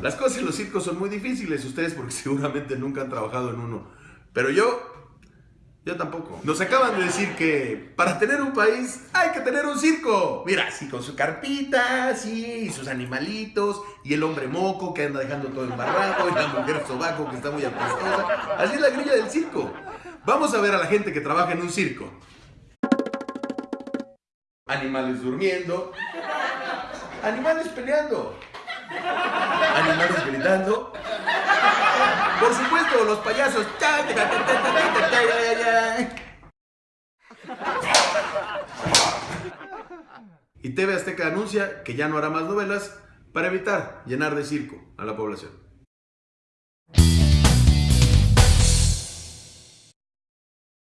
Las cosas en los circos son muy difíciles, ustedes porque seguramente nunca han trabajado en uno. Pero yo, yo tampoco. Nos acaban de decir que para tener un país hay que tener un circo. Mira, así con su carpita, sí, y sus animalitos, y el hombre moco que anda dejando todo embarrado, y la mujer sobaco que está muy apestosa. Así es la grilla del circo. Vamos a ver a la gente que trabaja en un circo. Animales durmiendo. Animales peleando. Animales gritando. Por supuesto, los payasos. Y TV Azteca anuncia que ya no hará más novelas para evitar llenar de circo a la población.